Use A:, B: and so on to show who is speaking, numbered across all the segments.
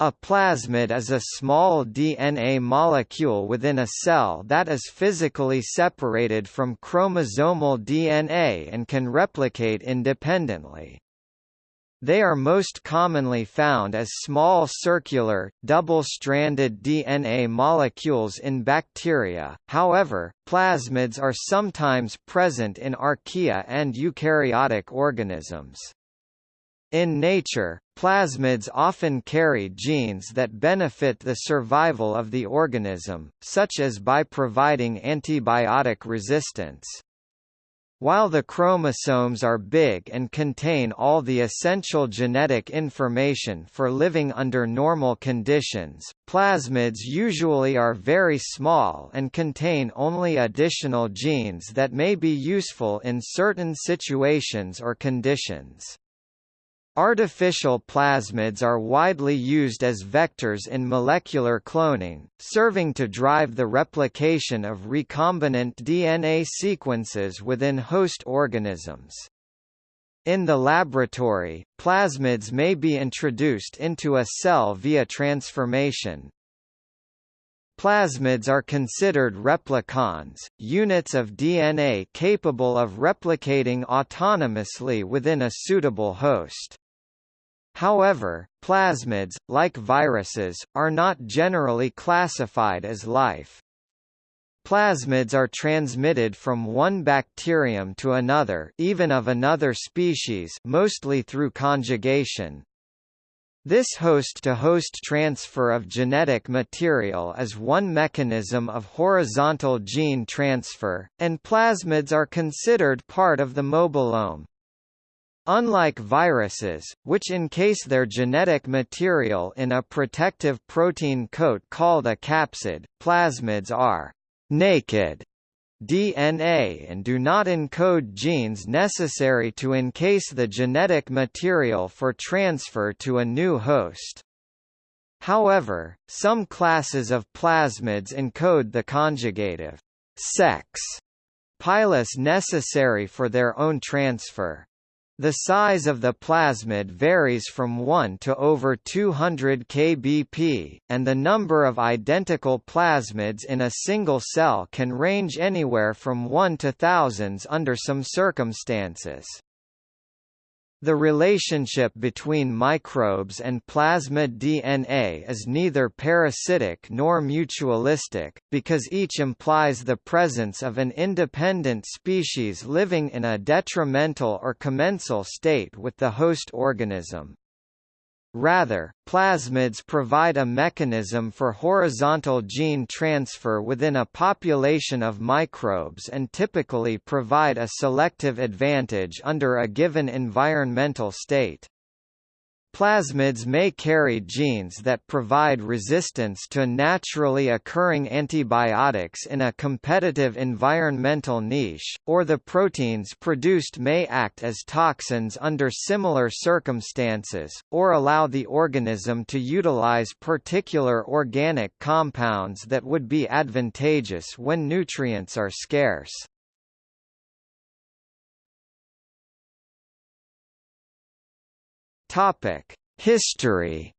A: A plasmid is a small DNA molecule within a cell that is physically separated from chromosomal DNA and can replicate independently. They are most commonly found as small circular, double-stranded DNA molecules in bacteria, however, plasmids are sometimes present in archaea and eukaryotic organisms. In nature, plasmids often carry genes that benefit the survival of the organism, such as by providing antibiotic resistance. While the chromosomes are big and contain all the essential genetic information for living under normal conditions, plasmids usually are very small and contain only additional genes that may be useful in certain situations or conditions. Artificial plasmids are widely used as vectors in molecular cloning, serving to drive the replication of recombinant DNA sequences within host organisms. In the laboratory, plasmids may be introduced into a cell via transformation. Plasmids are considered replicons, units of DNA capable of replicating autonomously within a suitable host. However, plasmids, like viruses, are not generally classified as life. Plasmids are transmitted from one bacterium to another even of another species mostly through conjugation. This host-to-host -host transfer of genetic material is one mechanism of horizontal gene transfer, and plasmids are considered part of the mobilome. Unlike viruses, which encase their genetic material in a protective protein coat called a capsid, plasmids are «naked» DNA and do not encode genes necessary to encase the genetic material for transfer to a new host. However, some classes of plasmids encode the conjugative sex pilus necessary for their own transfer. The size of the plasmid varies from 1 to over 200 kbp, and the number of identical plasmids in a single cell can range anywhere from 1 to thousands under some circumstances. The relationship between microbes and plasmid DNA is neither parasitic nor mutualistic, because each implies the presence of an independent species living in a detrimental or commensal state with the host organism. Rather, plasmids provide a mechanism for horizontal gene transfer within a population of microbes and typically provide a selective advantage under a given environmental state. Plasmids may carry genes that provide resistance to naturally occurring antibiotics in a competitive environmental niche, or the proteins produced may act as toxins under similar circumstances, or allow the organism to utilize particular organic compounds that would be advantageous when nutrients are scarce. History.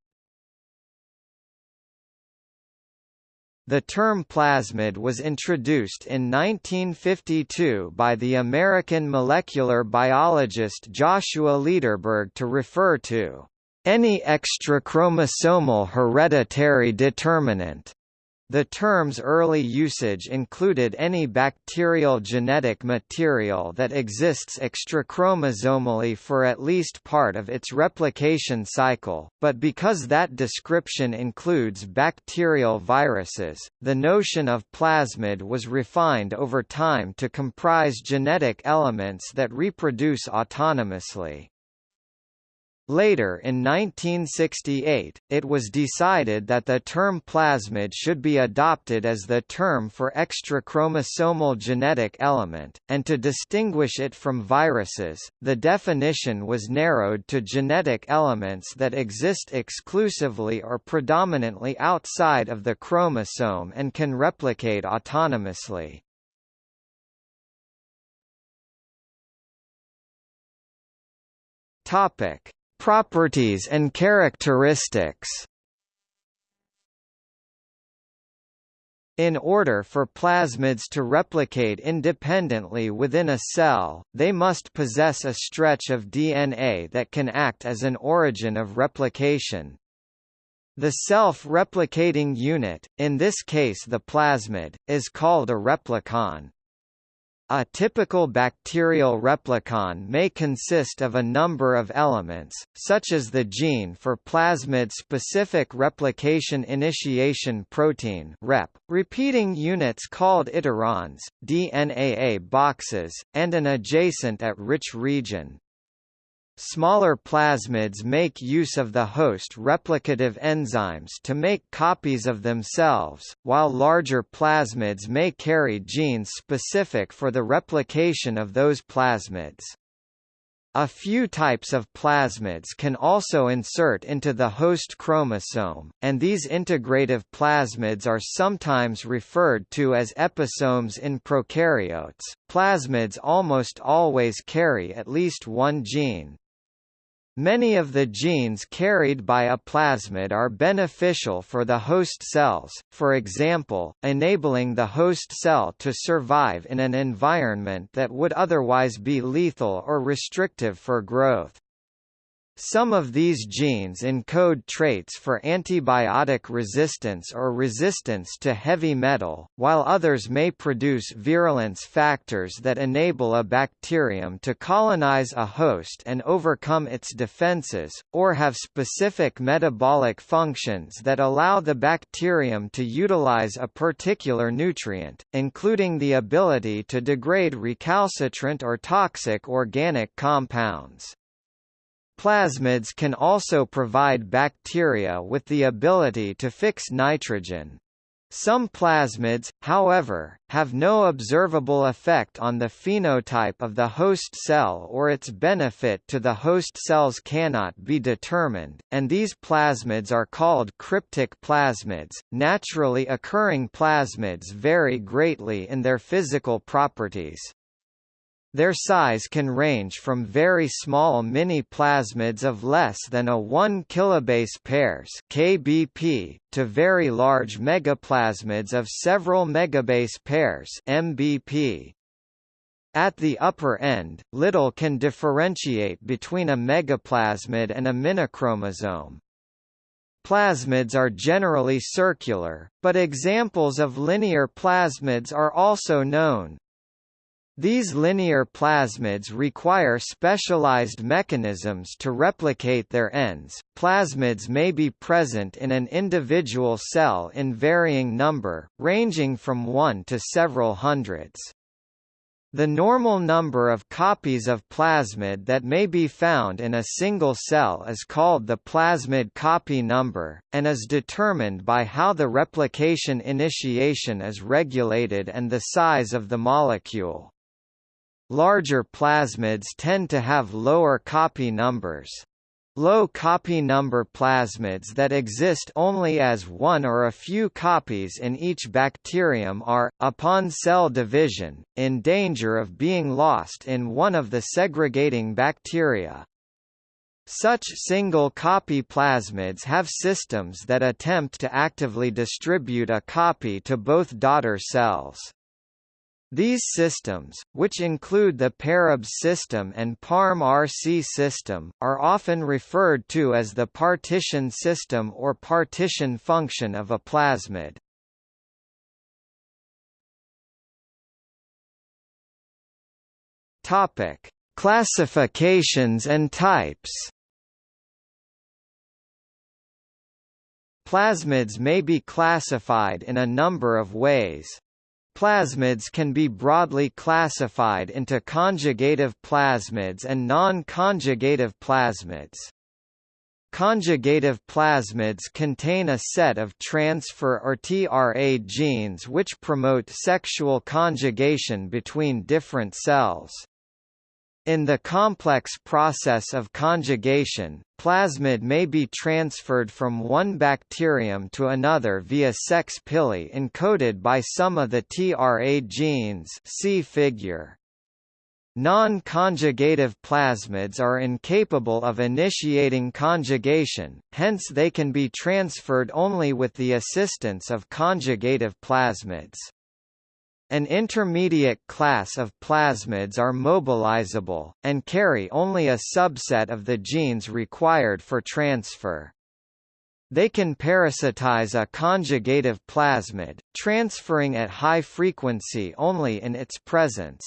A: The term plasmid was introduced in 1952 by the American molecular biologist Joshua Lederberg to refer to any extrachromosomal hereditary determinant the term's early usage included any bacterial genetic material that exists extrachromosomally for at least part of its replication cycle, but because that description includes bacterial viruses, the notion of plasmid was refined over time to comprise genetic elements that reproduce autonomously. Later in 1968, it was decided that the term plasmid should be adopted as the term for extrachromosomal genetic element, and to distinguish it from viruses, the definition was narrowed to genetic elements that exist exclusively or predominantly outside of the chromosome and can replicate autonomously. Topic Properties and characteristics In order for plasmids to replicate independently within a cell, they must possess a stretch of DNA that can act as an origin of replication. The self-replicating unit, in this case the plasmid, is called a replicon. A typical bacterial replicon may consist of a number of elements, such as the gene for plasmid-specific replication initiation protein (REP), repeating units called iterons, DNAA boxes, and an adjacent at-rich region. Smaller plasmids make use of the host replicative enzymes to make copies of themselves, while larger plasmids may carry genes specific for the replication of those plasmids. A few types of plasmids can also insert into the host chromosome, and these integrative plasmids are sometimes referred to as episomes in prokaryotes. Plasmids almost always carry at least one gene, Many of the genes carried by a plasmid are beneficial for the host cells, for example, enabling the host cell to survive in an environment that would otherwise be lethal or restrictive for growth. Some of these genes encode traits for antibiotic resistance or resistance to heavy metal, while others may produce virulence factors that enable a bacterium to colonize a host and overcome its defenses, or have specific metabolic functions that allow the bacterium to utilize a particular nutrient, including the ability to degrade recalcitrant or toxic organic compounds. Plasmids can also provide bacteria with the ability to fix nitrogen. Some plasmids, however, have no observable effect on the phenotype of the host cell or its benefit to the host cells cannot be determined, and these plasmids are called cryptic plasmids. Naturally occurring plasmids vary greatly in their physical properties. Their size can range from very small mini-plasmids of less than a 1 kilobase pairs (kbp) to very large megaplasmids of several megabase pairs (mbp). At the upper end, little can differentiate between a megaplasmid and a minichromosome. Plasmids are generally circular, but examples of linear plasmids are also known, these linear plasmids require specialized mechanisms to replicate their ends. Plasmids may be present in an individual cell in varying number, ranging from 1 to several hundreds. The normal number of copies of plasmid that may be found in a single cell is called the plasmid copy number, and is determined by how the replication initiation is regulated and the size of the molecule. Larger plasmids tend to have lower copy numbers. Low copy number plasmids that exist only as one or a few copies in each bacterium are, upon cell division, in danger of being lost in one of the segregating bacteria. Such single-copy plasmids have systems that attempt to actively distribute a copy to both daughter cells. These systems, which include the PARABS system and PARM-RC system, are often referred to as the partition system or partition function of a plasmid. Topic: Classifications and types. Plasmids may be classified in a number of ways. Plasmids can be broadly classified into conjugative plasmids and non-conjugative plasmids. Conjugative plasmids contain a set of transfer or TRA genes which promote sexual conjugation between different cells. In the complex process of conjugation, plasmid may be transferred from one bacterium to another via sex pili encoded by some of the TRA genes see figure. Non-conjugative plasmids are incapable of initiating conjugation, hence they can be transferred only with the assistance of conjugative plasmids. An intermediate class of plasmids are mobilizable, and carry only a subset of the genes required for transfer. They can parasitize a conjugative plasmid, transferring at high frequency only in its presence.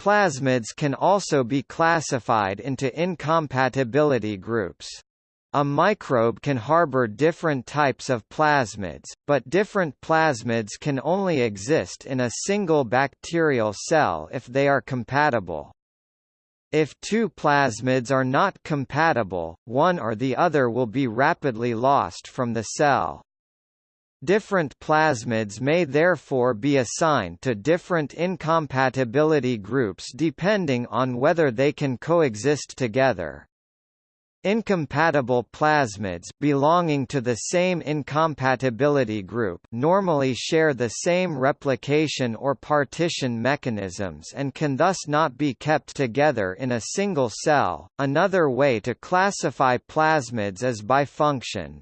A: Plasmids can also be classified into incompatibility groups. A microbe can harbor different types of plasmids, but different plasmids can only exist in a single bacterial cell if they are compatible. If two plasmids are not compatible, one or the other will be rapidly lost from the cell. Different plasmids may therefore be assigned to different incompatibility groups depending on whether they can coexist together. Incompatible plasmids belonging to the same incompatibility group normally share the same replication or partition mechanisms and can thus not be kept together in a single cell. Another way to classify plasmids is by function.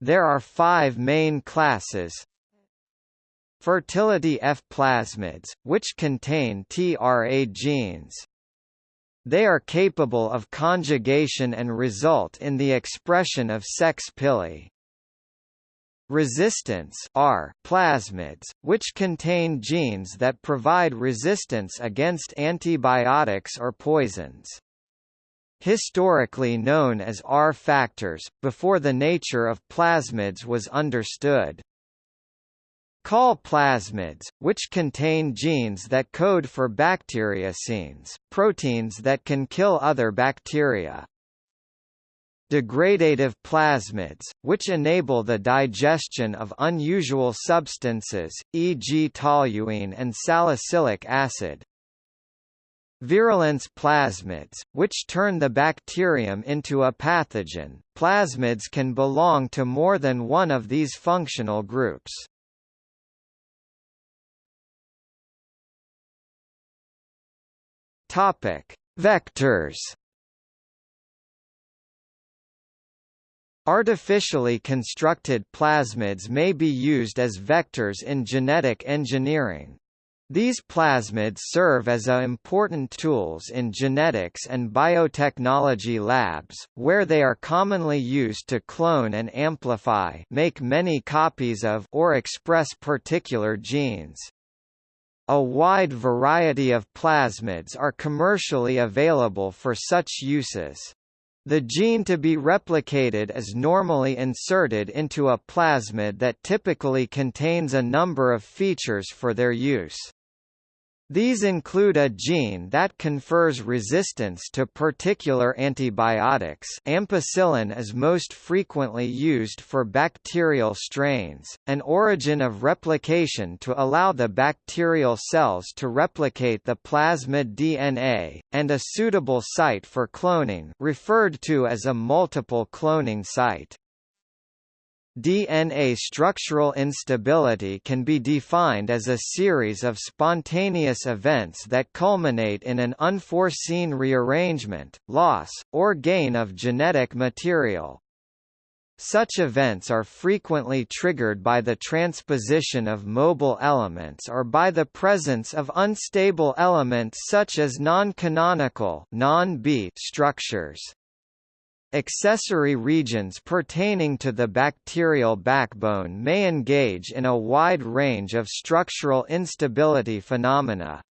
A: There are five main classes. Fertility F plasmids, which contain TRA genes. They are capable of conjugation and result in the expression of sex pili. Resistance R plasmids, which contain genes that provide resistance against antibiotics or poisons historically known as R factors, before the nature of plasmids was understood. Col plasmids, which contain genes that code for bacteriocins, proteins that can kill other bacteria. Degradative plasmids, which enable the digestion of unusual substances, e.g. toluene and salicylic acid, Virulence plasmids, which turn the bacterium into a pathogen. Plasmids can belong to more than one of these functional groups. Topic: Vectors. Artificially constructed plasmids may be used as vectors in genetic engineering. These plasmids serve as important tools in genetics and biotechnology labs, where they are commonly used to clone and amplify make many copies of or express particular genes. A wide variety of plasmids are commercially available for such uses. The gene to be replicated is normally inserted into a plasmid that typically contains a number of features for their use. These include a gene that confers resistance to particular antibiotics ampicillin is most frequently used for bacterial strains, an origin of replication to allow the bacterial cells to replicate the plasmid DNA, and a suitable site for cloning referred to as a multiple cloning site. DNA structural instability can be defined as a series of spontaneous events that culminate in an unforeseen rearrangement, loss, or gain of genetic material. Such events are frequently triggered by the transposition of mobile elements or by the presence of unstable elements such as non-canonical non structures. Accessory regions pertaining to the bacterial backbone may engage in a wide range of structural instability phenomena.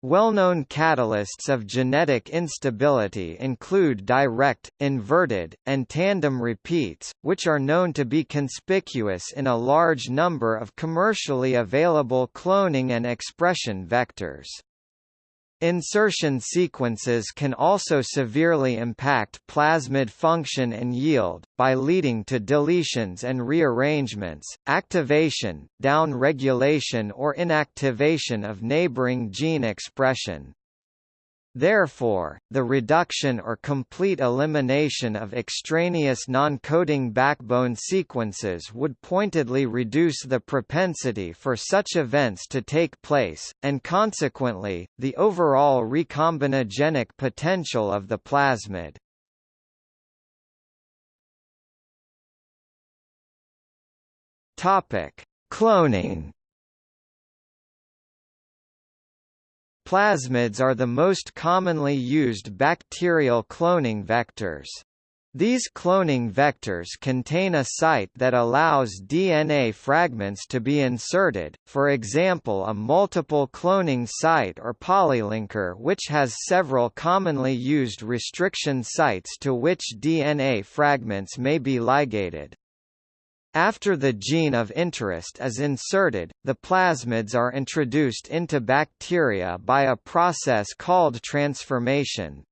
A: Well-known catalysts of genetic instability include direct, inverted, and tandem repeats, which are known to be conspicuous in a large number of commercially available cloning and expression vectors. Insertion sequences can also severely impact plasmid function and yield, by leading to deletions and rearrangements, activation, down-regulation or inactivation of neighboring gene expression. Therefore, the reduction or complete elimination of extraneous non-coding backbone sequences would pointedly reduce the propensity for such events to take place, and consequently, the overall recombinogenic potential of the plasmid. Cloning Plasmids are the most commonly used bacterial cloning vectors. These cloning vectors contain a site that allows DNA fragments to be inserted, for example a multiple cloning site or polylinker which has several commonly used restriction sites to which DNA fragments may be ligated. After the gene of interest is inserted, the plasmids are introduced into bacteria by a process called transformation.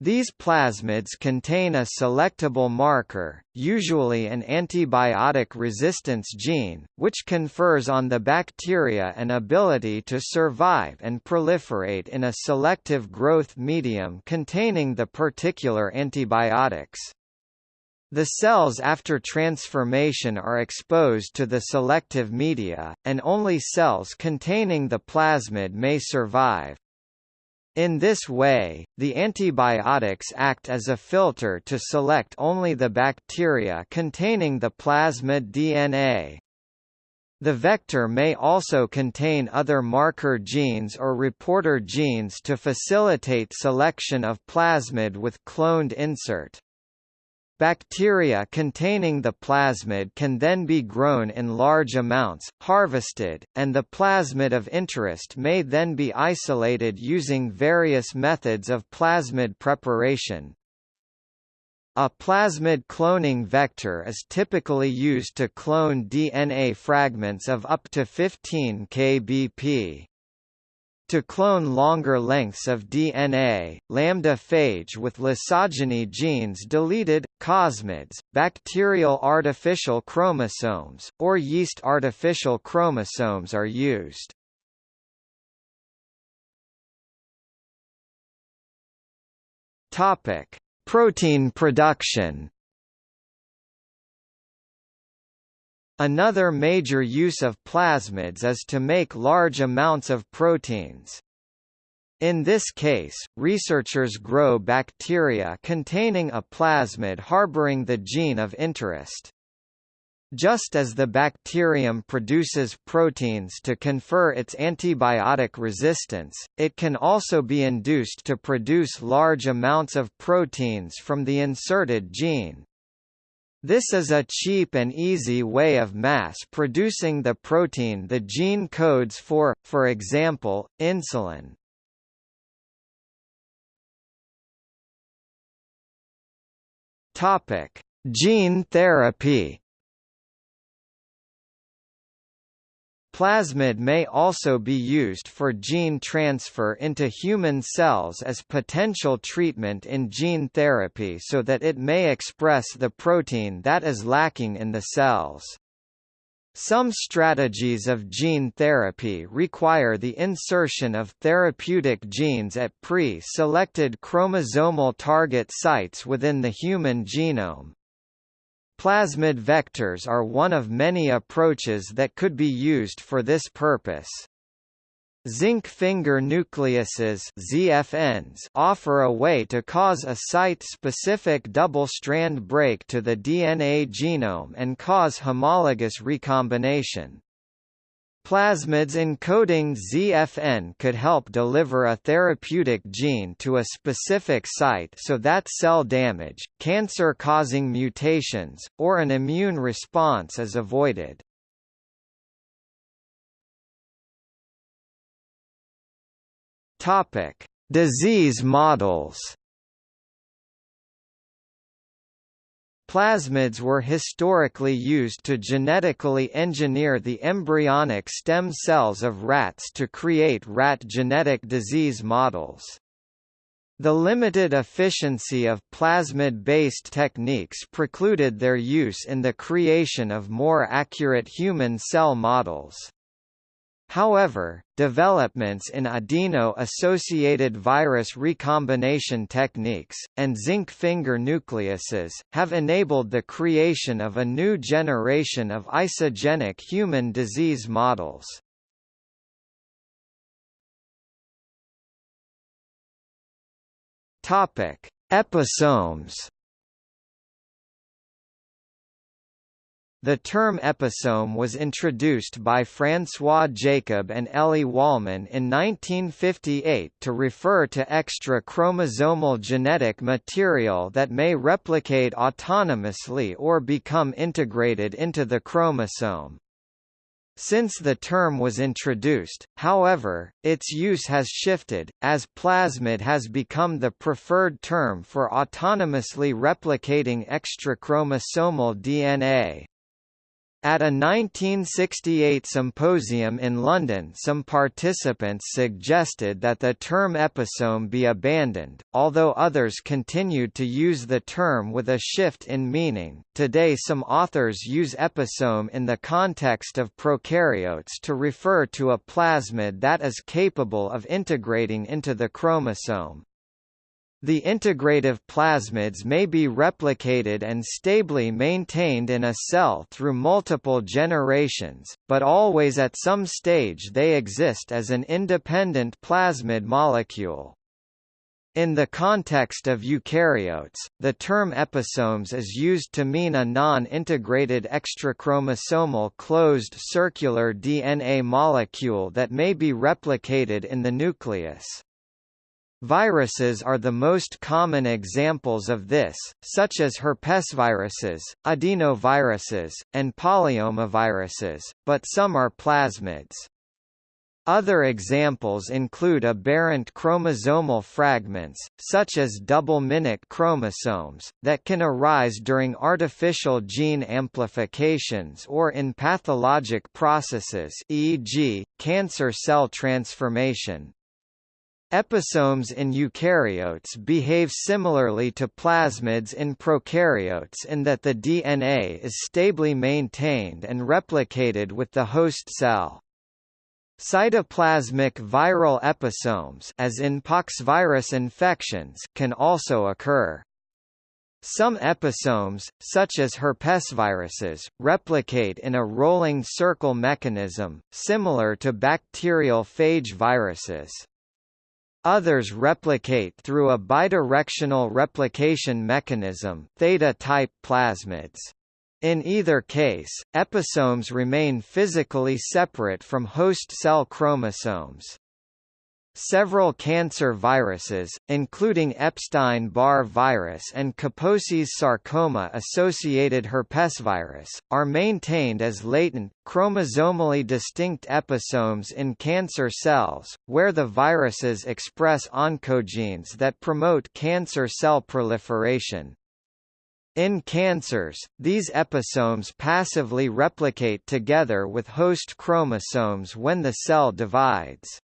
A: These plasmids contain a selectable marker, usually an antibiotic resistance gene, which confers on the bacteria an ability to survive and proliferate in a selective growth medium containing the particular antibiotics. The cells after transformation are exposed to the selective media, and only cells containing the plasmid may survive. In this way, the antibiotics act as a filter to select only the bacteria containing the plasmid DNA. The vector may also contain other marker genes or reporter genes to facilitate selection of plasmid with cloned insert. Bacteria containing the plasmid can then be grown in large amounts, harvested, and the plasmid of interest may then be isolated using various methods of plasmid preparation. A plasmid cloning vector is typically used to clone DNA fragments of up to 15 kbp. To clone longer lengths of DNA, lambda phage with lysogeny genes deleted, cosmids, bacterial artificial chromosomes, or yeast artificial chromosomes are used. Topic: Protein production. Another major use of plasmids is to make large amounts of proteins. In this case, researchers grow bacteria containing a plasmid harboring the gene of interest. Just as the bacterium produces proteins to confer its antibiotic resistance, it can also be induced to produce large amounts of proteins from the inserted gene. This is a cheap and easy way of mass-producing the protein the gene codes for, for example, insulin. Topic: Gene therapy. Plasmid may also be used for gene transfer into human cells as potential treatment in gene therapy so that it may express the protein that is lacking in the cells. Some strategies of gene therapy require the insertion of therapeutic genes at pre-selected chromosomal target sites within the human genome. Plasmid vectors are one of many approaches that could be used for this purpose. Zinc finger nucleases ZFNs offer a way to cause a site-specific double-strand break to the DNA genome and cause homologous recombination. Plasmids encoding ZFN could help deliver a therapeutic gene to a specific site so that cell damage, cancer-causing mutations, or an immune response is avoided. Disease models. Plasmids were historically used to genetically engineer the embryonic stem cells of rats to create rat genetic disease models. The limited efficiency of plasmid-based techniques precluded their use in the creation of more accurate human cell models. However, developments in adeno-associated virus recombination techniques, and zinc finger nucleases, have enabled the creation of a new generation of isogenic human disease models. Episomes The term episome was introduced by François Jacob and Elie Wollman in 1958 to refer to extra chromosomal genetic material that may replicate autonomously or become integrated into the chromosome. Since the term was introduced, however, its use has shifted, as plasmid has become the preferred term for autonomously replicating extrachromosomal DNA. At a 1968 symposium in London some participants suggested that the term episome be abandoned, although others continued to use the term with a shift in meaning. Today some authors use episome in the context of prokaryotes to refer to a plasmid that is capable of integrating into the chromosome. The integrative plasmids may be replicated and stably maintained in a cell through multiple generations, but always at some stage they exist as an independent plasmid molecule. In the context of eukaryotes, the term episomes is used to mean a non-integrated extrachromosomal closed circular DNA molecule that may be replicated in the nucleus. Viruses are the most common examples of this, such as herpesviruses, adenoviruses, and polyomaviruses, but some are plasmids. Other examples include aberrant chromosomal fragments, such as double minute chromosomes, that can arise during artificial gene amplifications or in pathologic processes e.g., cancer cell transformation. Episomes in eukaryotes behave similarly to plasmids in prokaryotes in that the DNA is stably maintained and replicated with the host cell. Cytoplasmic viral episomes as in poxvirus infections can also occur. Some episomes, such as herpesviruses, replicate in a rolling circle mechanism, similar to bacterial phage viruses. Others replicate through a bidirectional replication mechanism theta-type plasmids. In either case, episomes remain physically separate from host cell chromosomes. Several cancer viruses, including Epstein-Barr virus and Kaposi's sarcoma-associated herpesvirus, are maintained as latent, chromosomally distinct episomes in cancer cells, where the viruses express oncogenes that promote cancer cell proliferation. In cancers, these episomes passively replicate together with host chromosomes when the cell divides.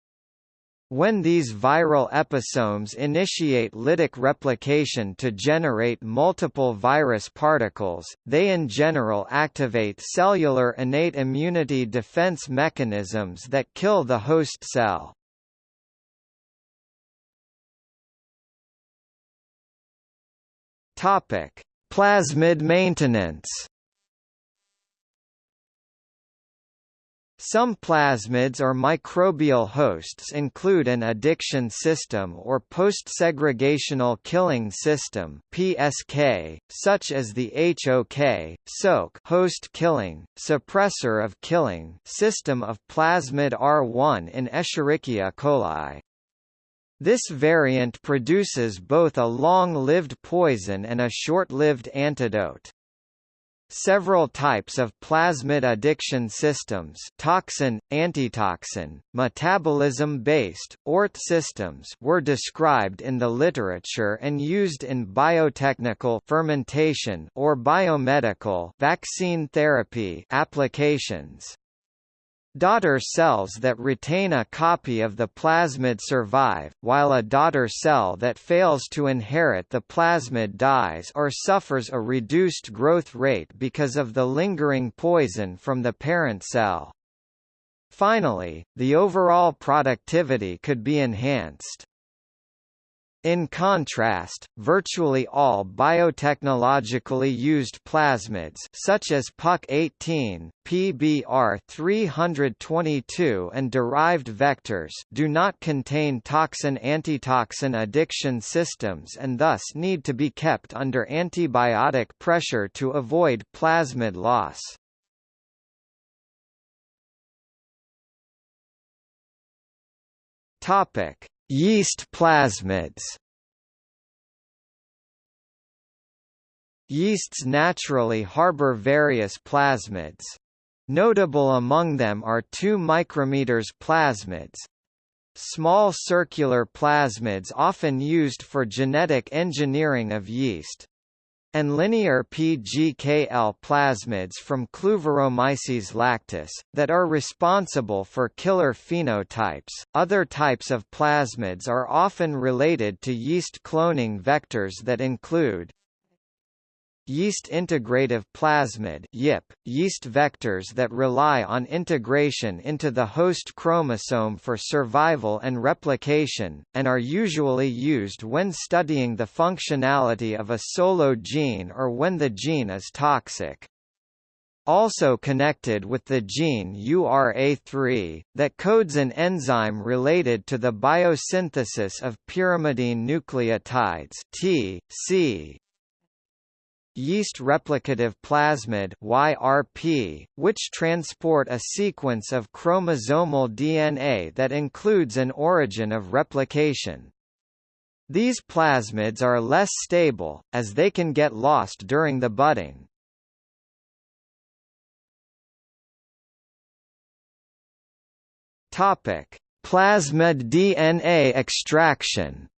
A: When these viral episomes initiate lytic replication to generate multiple virus particles, they in general activate cellular innate immunity defense mechanisms that kill the host cell. Plasmid maintenance Some plasmids or microbial hosts include an addiction system or post-segregational killing system (PSK), such as the HOK (SOK) host killing, suppressor of killing system of plasmid R1 in Escherichia coli. This variant produces both a long-lived poison and a short-lived antidote. Several types of plasmid addiction systems toxin, antitoxin, metabolism-based, ORT systems were described in the literature and used in biotechnical fermentation or biomedical vaccine therapy applications. Daughter cells that retain a copy of the plasmid survive, while a daughter cell that fails to inherit the plasmid dies or suffers a reduced growth rate because of the lingering poison from the parent cell. Finally, the overall productivity could be enhanced. In contrast, virtually all biotechnologically used plasmids such as PUC-18, PBR-322 and derived vectors do not contain toxin-antitoxin addiction systems and thus need to be kept under antibiotic pressure to avoid plasmid loss. Topic: Yeast plasmids. Yeasts naturally harbor various plasmids. Notable among them are 2 micrometers plasmids, small circular plasmids often used for genetic engineering of yeast and linear PGKL plasmids from Kluyveromyces lactis, that are responsible for killer phenotypes. Other types of plasmids are often related to yeast cloning vectors that include Yeast integrative plasmid YIP, yeast vectors that rely on integration into the host chromosome for survival and replication, and are usually used when studying the functionality of a solo gene or when the gene is toxic. Also connected with the gene URA3, that codes an enzyme related to the biosynthesis of pyrimidine nucleotides T, C, yeast replicative plasmid YRP, which transport a sequence of chromosomal DNA that includes an origin of replication. These plasmids are less stable, as they can get lost during the budding. Plasmid DNA extraction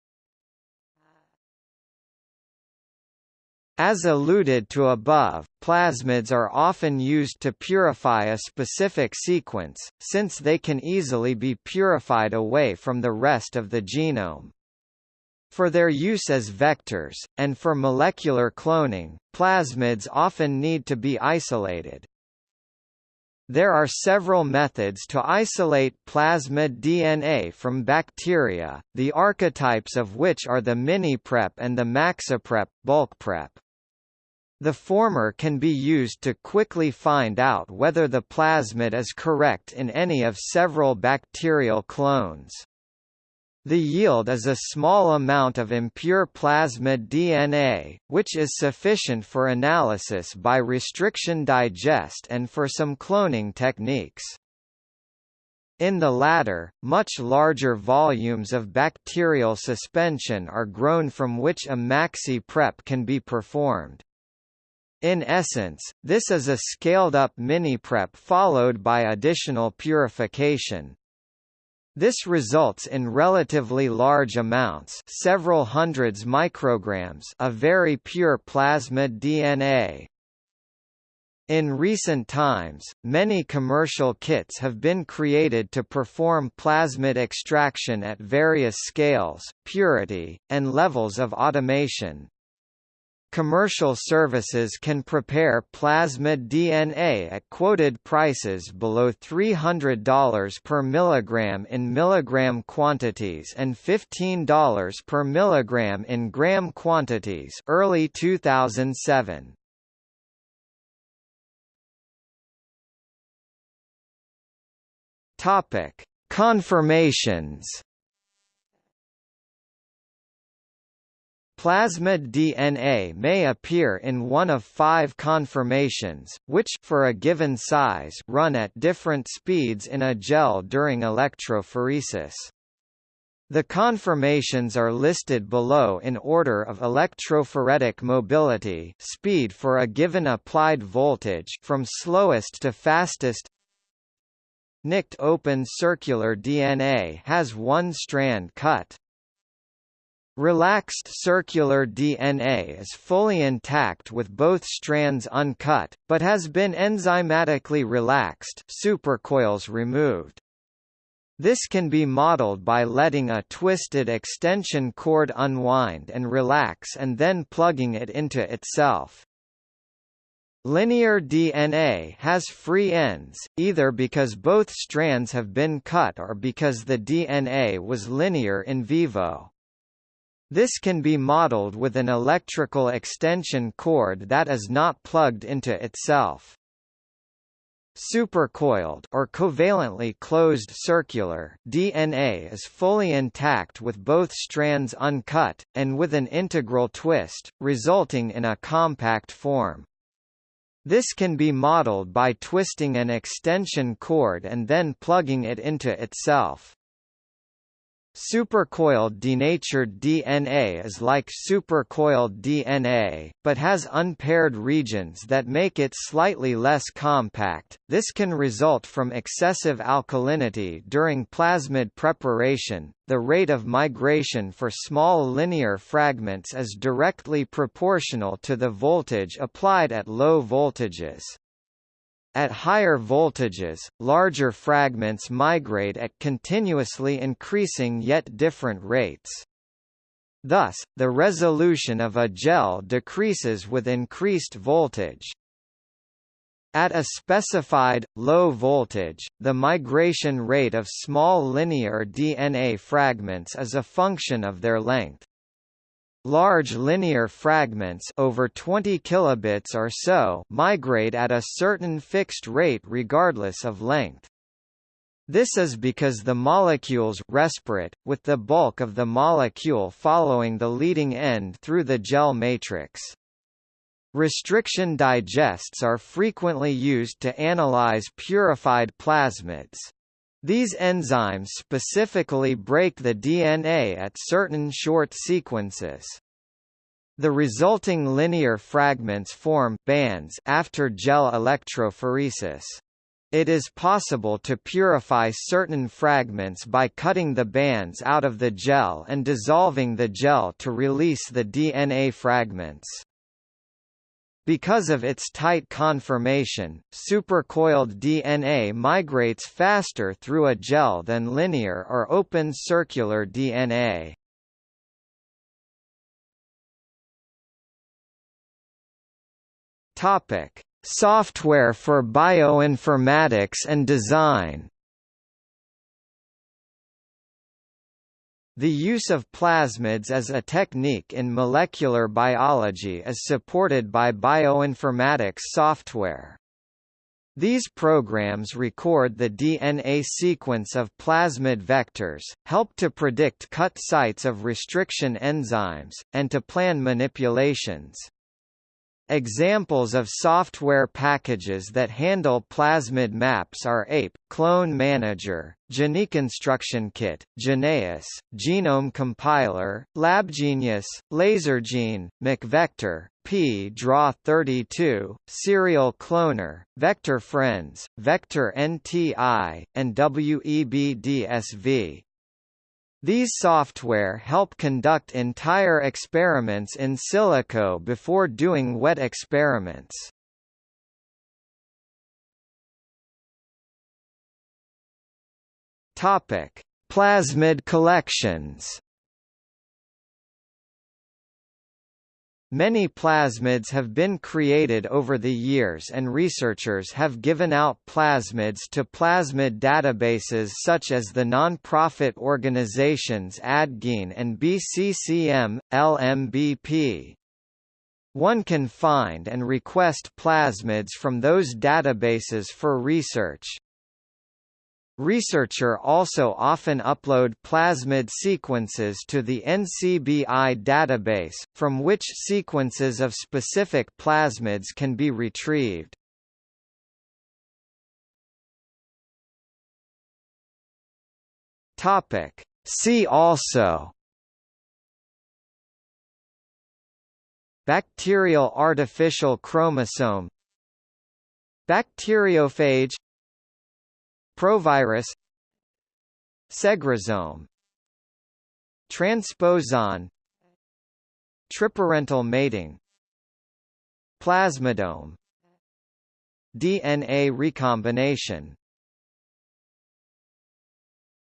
A: As alluded to above, plasmids are often used to purify a specific sequence, since they can easily be purified away from the rest of the genome. For their use as vectors, and for molecular cloning, plasmids often need to be isolated. There are several methods to isolate plasmid DNA from bacteria, the archetypes of which are the miniprep and the maxiprep bulkprep. The former can be used to quickly find out whether the plasmid is correct in any of several bacterial clones. The yield is a small amount of impure plasmid DNA, which is sufficient for analysis by restriction digest and for some cloning techniques. In the latter, much larger volumes of bacterial suspension are grown from which a maxi prep can be performed. In essence, this is a scaled-up mini-prep followed by additional purification. This results in relatively large amounts several hundreds micrograms of very pure plasmid DNA. In recent times, many commercial kits have been created to perform plasmid extraction at various scales, purity, and levels of automation. Commercial services can prepare plasmid DNA at quoted prices below $300 per milligram in milligram quantities and $15 per milligram in gram quantities early 2007. Topic: Conformations Plasmid DNA may appear in one of five conformations, which for a given size run at different speeds in a gel during electrophoresis. The conformations are listed below in order of electrophoretic mobility speed for a given applied voltage from slowest to fastest Nicked open circular DNA has one strand cut. Relaxed circular DNA is fully intact with both strands uncut, but has been enzymatically relaxed supercoils removed. This can be modeled by letting a twisted extension cord unwind and relax and then plugging it into itself. Linear DNA has free ends, either because both strands have been cut or because the DNA was linear in vivo. This can be modeled with an electrical extension cord that is not plugged into itself. Supercoiled or covalently closed circular DNA is fully intact with both strands uncut, and with an integral twist, resulting in a compact form. This can be modeled by twisting an extension cord and then plugging it into itself. Supercoiled denatured DNA is like supercoiled DNA, but has unpaired regions that make it slightly less compact. This can result from excessive alkalinity during plasmid preparation. The rate of migration for small linear fragments is directly proportional to the voltage applied at low voltages. At higher voltages, larger fragments migrate at continuously increasing yet different rates. Thus, the resolution of a gel decreases with increased voltage. At a specified, low voltage, the migration rate of small linear DNA fragments is a function of their length. Large linear fragments over 20 kilobits or so migrate at a certain fixed rate regardless of length. This is because the molecules respirate, with the bulk of the molecule following the leading end through the gel matrix. Restriction digests are frequently used to analyze purified plasmids. These enzymes specifically break the DNA at certain short sequences. The resulting linear fragments form bands after gel electrophoresis. It is possible to purify certain fragments by cutting the bands out of the gel and dissolving the gel to release the DNA fragments. Because of its tight conformation, supercoiled DNA migrates faster through a gel than linear or open circular DNA. Topic: Software for bioinformatics and design. The use of plasmids as a technique in molecular biology is supported by bioinformatics software. These programs record the DNA sequence of plasmid vectors, help to predict cut sites of restriction enzymes, and to plan manipulations. Examples of software packages that handle plasmid maps are APE, Clone Manager, Gene Construction Kit, Geneious, Genome Compiler, LabGenius, LaserGene, MacVector, pDraw32, Serial Cloner, Vector Friends, Vector NTI, and WEBDSV. These software help conduct entire experiments in silico before doing wet experiments. Topic: Plasmid collections. Many plasmids have been created over the years and researchers have given out plasmids to plasmid databases such as the non-profit organizations Addgene and BCCM, LMBP. One can find and request plasmids from those databases for research. Researcher also often upload plasmid sequences to the NCBI database, from which sequences of specific plasmids can be retrieved. Topic. See also Bacterial artificial chromosome Bacteriophage Provirus Segrosome Transposon Triparental mating Plasmidome DNA recombination